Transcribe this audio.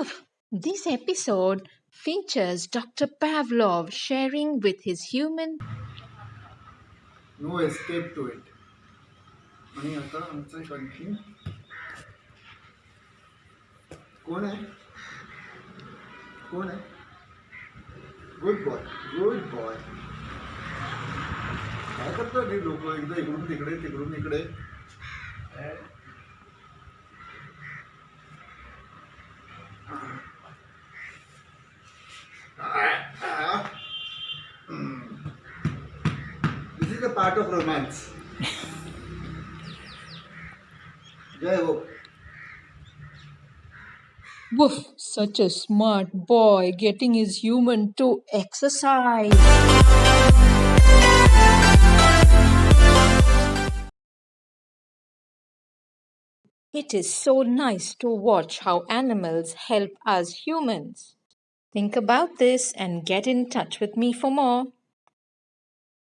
This episode features Dr. Pavlov sharing with his human no escape to it आणि आता आमचं continue कोण आहे कोण आहे गुड बॉय गुड बॉय काय करतात हे लोक एकदा इकडून तिकडे तिकडून इकडे a part of romance. Jai Ho. Woof, such a smart boy getting his human to exercise. It is so nice to watch how animals help us humans. Think about this and get in touch with me for more.